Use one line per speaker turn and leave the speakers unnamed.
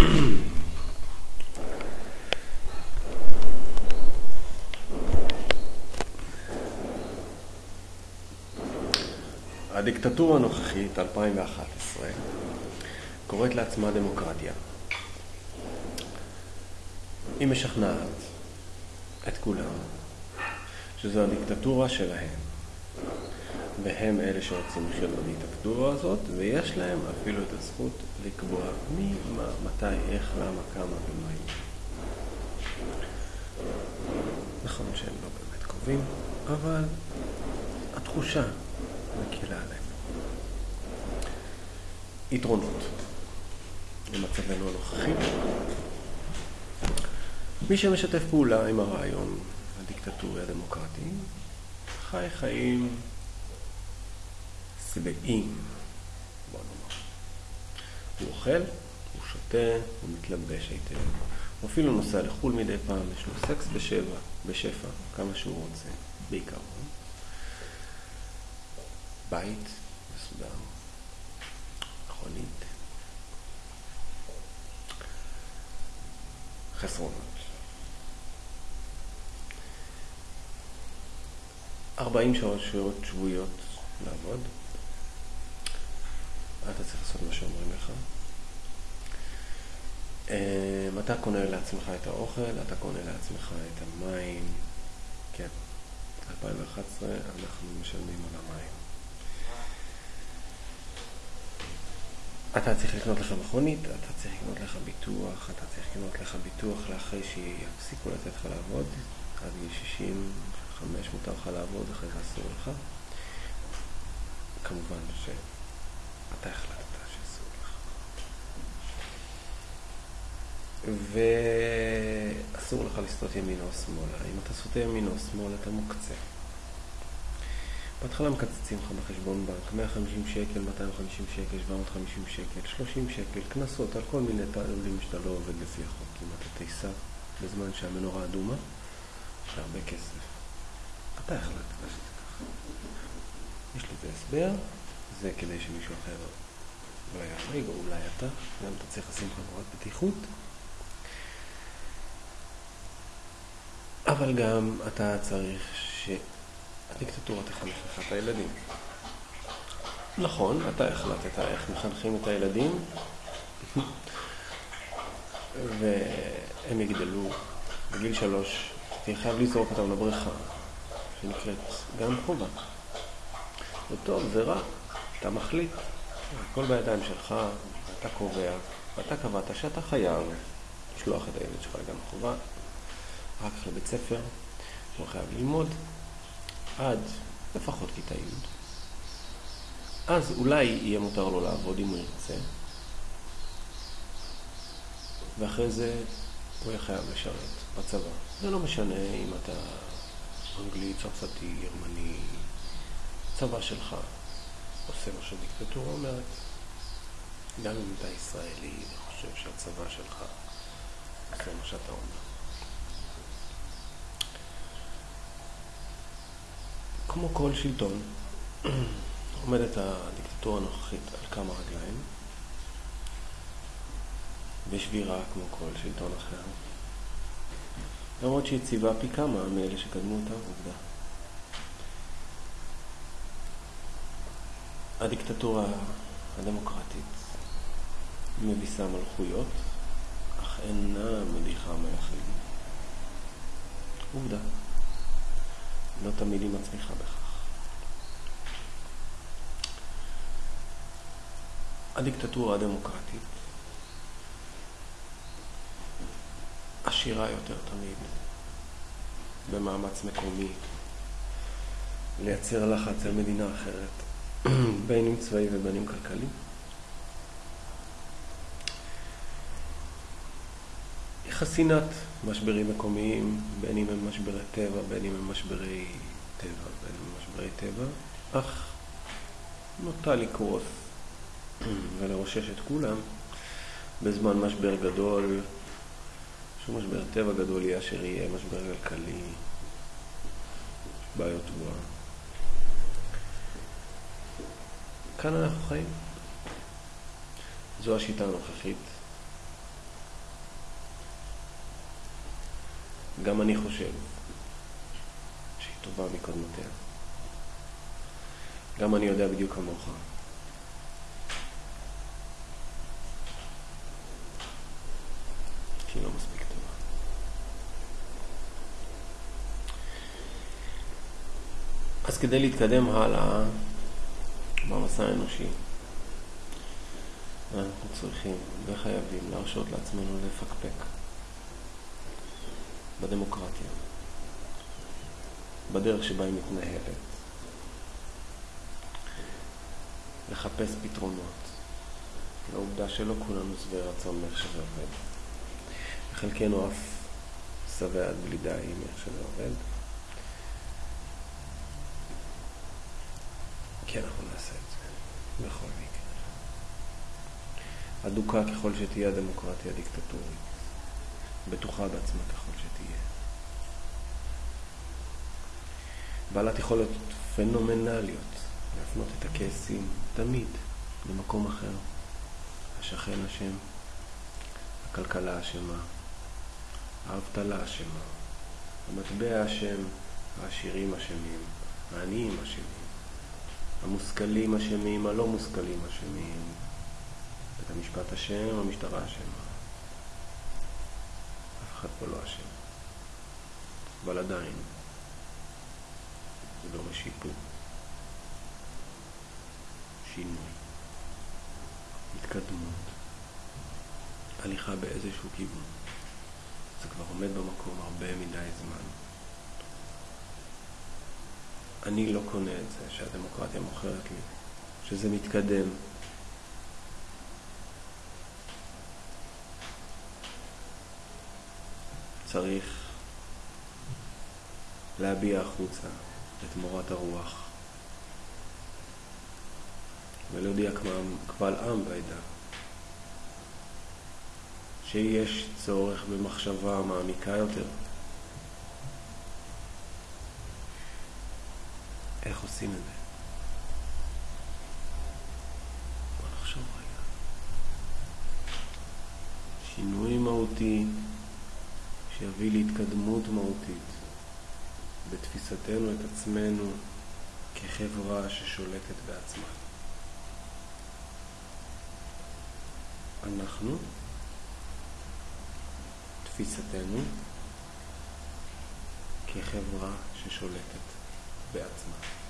הדיקטטורה הנוכחית, 2011, קוראת לעצמה דמוקרטיה. היא משכנעת את כולם שזו הדיקטטורה שלהם, והם אלה שרוצים לחיות בדיקטטורה הזאת, ויש להם אפילו את הזכות לקבוע מי, מה, מתי, איך, למה, כמה ומה יהיה. נכון שהם לא באמת קובעים, אבל התחושה מקלה עליהם. יתרונות למצבנו הנוכחי. מי שמשתף פעולה עם הרעיון הדיקטטורי הדמוקרטי, חי חיים שבעים, בוא נאמר. הוא אוכל, הוא שותה, הוא מתלבש היטב. הוא אפילו נוסע לחו"ל מדי פעם, יש לו סקס בשבע, בשפע, כמה שהוא רוצה, בעיקרון. בית מסודר, מכונית. חסרונות. 40 שעות שעות שבועיות לעבוד. אתה צריך לעשות מה שאומרים לך. אמ, אתה קונה לעצמך את האוכל, אתה קונה לעצמך את המים. כן, 2011 אנחנו משלמים על המים. אתה צריך לקנות לך מכונית, אתה צריך לקנות לך ביטוח, אתה צריך לקנות לך ביטוח לאחרי שיפסיקו לתת לך לעבוד, עד גיל 65 מותר לך לעבוד, אחרי זה אסור לך. כמובן שאתה החלטת שאסור לך. ואסור לך לסטות ימינה או שמאלה. אם אתה סוטה ימינה או שמאלה, אתה מוקצה. בהתחלה מקצצים לך בחשבון בנק 150 שקל, 250 שקל, 750 שקל, 30 שקל, קנסות על כל מיני תעלולים שאתה לא עובד לפי החוק. אם אתה תיסע בזמן שהמנורה אדומה, יש הרבה כסף. אתה החלטת שזה ככה. יש לזה הסבר, זה כדי שמישהו אחר לא יחריג, או אולי אתה, גם אתה צריך לשים חגורת בטיחות. אבל גם אתה צריך ש... הדיקטטורה תחנך לך את הילדים. נכון, אתה החלטת איך מחנכים את הילדים, והם יגדלו בגיל שלוש, תהיה חייב לזרוק אותם לבריכה, שנקראת גם חובה. זה טוב, זה רע, אתה מחליט, הכל בידיים שלך, אתה קובע, ואתה קבעת שאתה חייב לשלוח את הילד שלך לגן חובה, אחר כך לבית ספר, שהוא חייב ללמוד, עד לפחות כיתה י', אז אולי יהיה מותר לו לעבוד אם הוא ירצה, ואחרי זה הוא יהיה חייב לשרת בצבא. זה לא משנה אם אתה אנגלי, צרפתי, גרמני, צבא שלך עושה מה שדיקטטורה אומרת. גם אם אתה ישראלי וחושב שהצבא שלך עושה מה שאתה אומר. כמו כל שלטון, עומדת הדיקטטורה הנוכחית על כמה רגליים, בשבירה כמו כל שלטון אחר, למרות שהיא ציווה פי כמה מאלה שקדמו אותה, עובדה. הדיקטטורה הדמוקרטית מביסה מלכויות, אך אינה מדיחה מלכים. עובדה. לא תמיד היא מצליחה בכך. הדיקטטורה הדמוקרטית עשירה יותר תמיד במאמץ מקומי לייצר לחץ על מדינה אחרת, בין אם צבאי ובין אם כלכלי. חסינת משברים מקומיים, בין אם הם משברי טבע, בין אם הם משברי טבע, בין אם הם משברי טבע, אך נוטה לקרוס ולרושש את כולם בזמן משבר גדול, שום משבר טבע גדול יהיה אשר יהיה, משבר כלכלי, בעיות תבואה. כאן אנחנו חיים. זו השיטה הנוכחית. גם אני חושב שהיא טובה מקודמותיה. גם אני יודע בדיוק כמוך. שהיא לא מספיק טובה. אז כדי להתקדם הלאה, במסע האנושי, אנחנו צריכים וחייבים להרשות לעצמנו לפקפק בדמוקרטיה, בדרך שבה היא מתנהלת, לחפש פתרונות לעובדה שלא כולנו שבעי רצון מאיך שזה עובד. חלקנו אף שבע עד בלי די מאיך שזה עובד. כי אנחנו נעשה בכל מקרה. אדוקה ככל שתהיה הדמוקרטיה הדיקטטורית, בטוחה בעצמה ככל שתהיה. בעלת יכולת פנומנליות להפנות את הכעסים תמיד למקום אחר. השכן אשם, הכלכלה אשמה, האבטלה אשמה, המטבע אשם, העשירים אשמים, העניים אשמים, המושכלים אשמים, הלא מושכלים אשמים, בית המשפט אשם, המשטרה אשמה. אף אחד פה לא אשם. אבל עדיין, זה דורש שיפור. שינוי, התקדמות, הליכה באיזשהו כיוון. זה כבר עומד במקום הרבה מדי זמן. אני לא קונה את זה שהדמוקרטיה מוכרת לי, שזה מתקדם. צריך להביע החוצה את מורת הרוח ולהודיע קבל עם ועדה שיש צורך במחשבה מעמיקה יותר. איך עושים את זה? בוא נחשוב רגע. שינוי מהותי שיביא להתקדמות מהותית בתפיסתנו את עצמנו כחברה ששולטת בעצמה. אנחנו תפיסתנו כחברה ששולטת בעצמה.